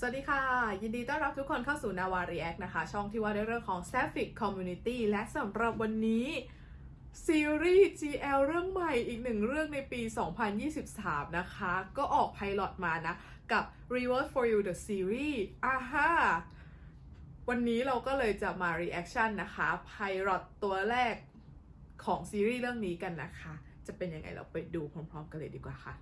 สวัสดีค่ะ ยินดีต้อนรับทุกคนเข้าสู่นาวา React นะคะ ช่องที่ว่าด้วยเรื่องของ Sapphic Community และสำหรับวันนี้ ซีรีส์ GL เรื่องใหม่อีกหนึ่งเรื่องในปี 2023 นะคะ ก็ออกไพลอตมานะ กับ Reward for You the Series อ่าฮะวันนี้เราก็เลยจะมา reaction นะคะไพลอตตัวแรกของซีรีส์เรื่องนี้กันนะคะ จะเป็นยังไงเราไปดูพร้อมๆกันเลยดีกว่าค่ะ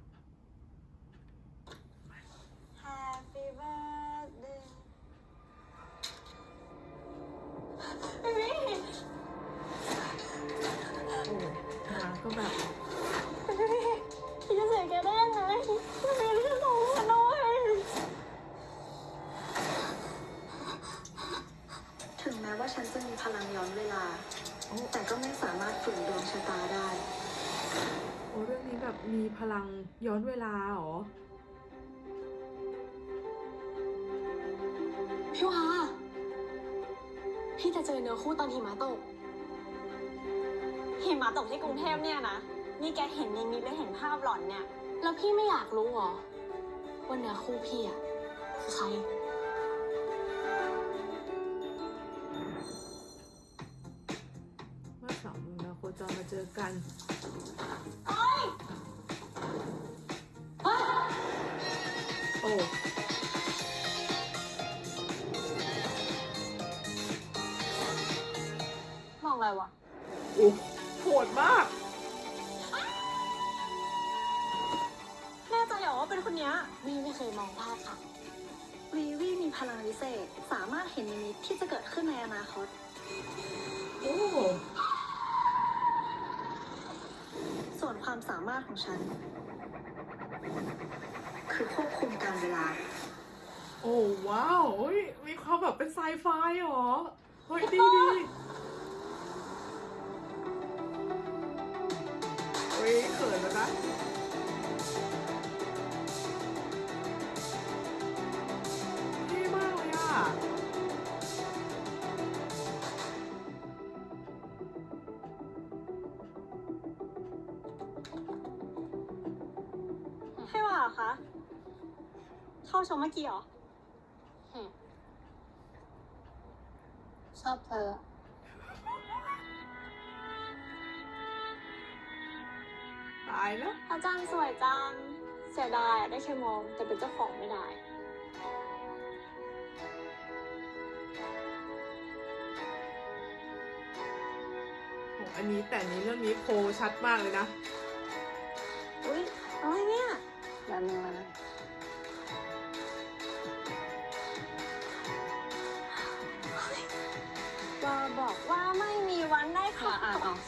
พลังย้อนเวลาโอ้แต่ก็ไม่สามารถฝืนดวงชะตาได้ โอ้เรื่องนี้แบบมีพลังย้อนเวลาเหรอ พี่วาพี่จะเจอเนื้อคู่ตอนหิมะตก หิมะตกที่กรุงเทพเนี่ยนะ นี่แกเห็นในมิตและเห็นภาพหลอนเนี่ย แล้วพี่ไม่อยากรู้เหรอว่าเนื้อคู่พี่อะคือใคร อนะโคจรมาเจอกันโอ้มองอะไรวะอุ๊ยโหดมาก แน่ใจเหรอว่าเป็นคนเนี้ยนี่ไม่เคยมองภาพค่ะวีวีมีพลังวิเศษ สามารถเห็นนิมิตที่จะเกิดขึ้นในอนาคต โอ้ ส่วน ความสามารถของฉัน คือควบคุมการเวลา โอ้ว้าวเฮ้ยมีความแบบเป็นไซไฟเหรอ เฮ้ยดีดีเฮ้ยเขินแล้วนะ ให้ว่าเหรอคะ เข้าชมเมื่อกี้เหรอ ชอบเธอ ตายแล้ว อาจารย์สวยจัง เสียดายอะได้แค่มอง แต่เป็นเจ้าของไม่ได้โหอันนี้แต่อันนี้เรื่องนี้โพลชัดมากเลยนะ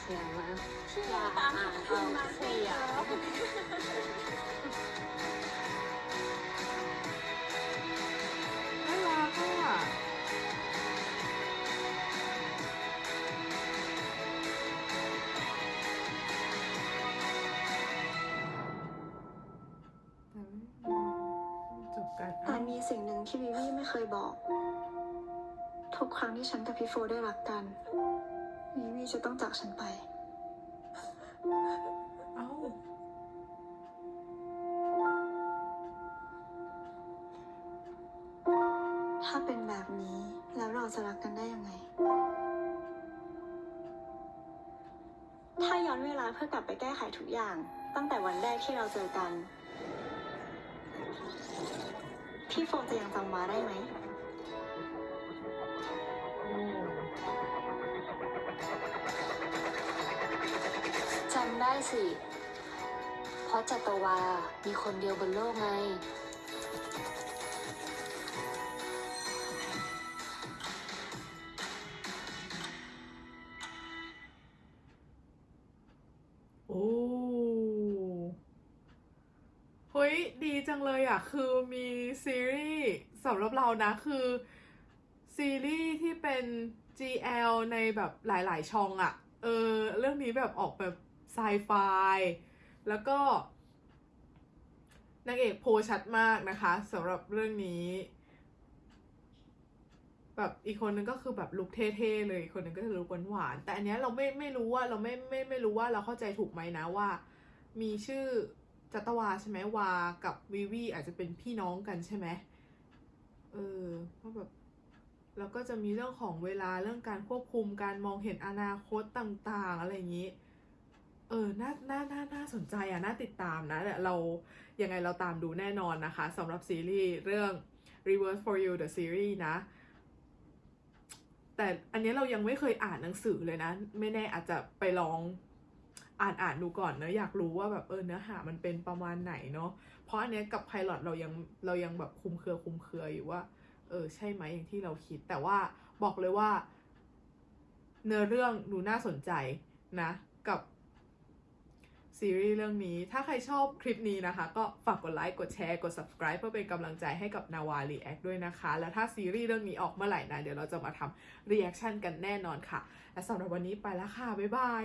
เสียงนะอย่าตามอ่านคุณมาออกเสีเสียยงน่ารักอะจบกันแต่มีสิ่งหนึ่งที่วีวีไม่เคยบอก ทุกครั้งที่ฉันกับพี่โฟได้รักกัน วีวีจะต้องจากฉันไป เอ้า ถ้าเป็นแบบนี้แล้วเราจะรักกันได้ยังไง ถ้าย้อนเวลาเพื่อกลับไปแก้ไขทุกอย่าง ตั้งแต่วันแรกที่เราเจอกัน พี่โฟจะยังจำวาได้ไหม ได้สิ เพราะจัตวา มีคนเดียวบนโลกไง โอ้เฮ้ย ดีจังเลยอะ คือมีซีรีส์สำหรับเรานะ คือ ซีรีส์ที่เป็น GL ในแบบหลาย ๆ ช่องอะ เออ เรื่องนี้แบบออกแบบ ไซไฟแล้วก็นางเอกโพชัดมากนะคะสำหรับเรื่องนี้ แบบอีกคนนึงก็คือแบบลุคเท่ๆเลยอีกคนนึงก็คือลุคหวานๆแต่อันเนี้ยเราไม่ไม่รู้ว่าเราไม่ไม่ไม่รู้ว่าเราเข้าใจถูกไหมนะว่า มีชื่อจัตวาใช่ไหมวากับวิวีอาจจะเป็นพี่น้องกันใช่ไหมว่าแบบแล้วก็จะมีเรื่องของเวลาเรื่องการควบคุมการมองเห็นอนาคตต่างๆ อะไรอย่างนี้ เออน่าน่าน่าน่าสนใจอะ น่าติดตามนะเรา ยังไงเราตามดูแน่นอนนะคะสำหรับซีรีส์เรื่อง Reverse for You the series นะ แต่อันนี้เรายังไม่เคยอ่านหนังสือเลยนะ ไม่แน่อาจจะไปลองอ่านอ่านดูก่อนเนอะอยากรู้ว่าแบบเออเนื้อหามันเป็นประมาณไหนเนาะเพราะอันเนี้ยกับ pilot เรายังเรายังแบบคลุมเครือคลุมเครืออยู่ว่า เออใช่ไหมอย่างที่เราคิด แต่ว่าบอกเลยว่า เนื้อเรื่องดูน่าสนใจนะ ซีรีส์เรื่องนี้ ถ้าใครชอบคลิปนี้นะคะ ก็ฝากกดไลค์กดแชร์กด subscribe เพื่อเป็นกำลังใจให้กับนาวารีแอคด้วยนะคะ แล้วถ้าซีรีส์เรื่องนี้ออกเมื่อไหร่นะ เดี๋ยวเราจะมาทำ reaction กันแน่นอนค่ะ และสำหรับวันนี้ไปแล้วค่ะ บ๊ายบาย